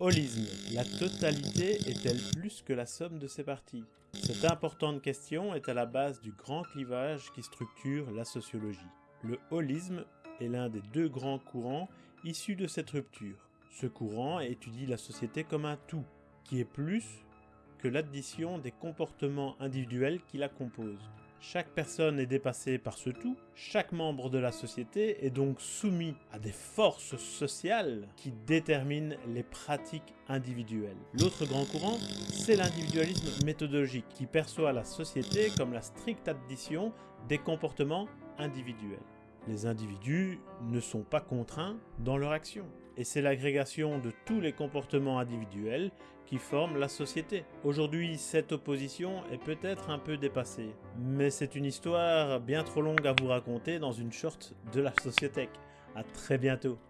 Holisme. La totalité est-elle plus que la somme de ses parties? Cette importante question est à la base du grand clivage qui structure la sociologie. Le holisme est l'un des deux grands courants issus de cette rupture. Ce courant étudie la société comme un tout, qui est plus que l'addition des comportements individuels qui la composent. Chaque personne est dépassée par ce tout, chaque membre de la société est donc soumis à des forces sociales qui déterminent les pratiques individuelles. L'autre grand courant, c'est l'individualisme méthodologique qui perçoit la société comme la stricte addition des comportements individuels. Les individus ne sont pas contraints dans leur action et c'est l'agrégation de tous les comportements individuels qui forment la société. Aujourd'hui, cette opposition est peut-être un peu dépassée, mais c'est une histoire bien trop longue à vous raconter dans une short de la société. A très bientôt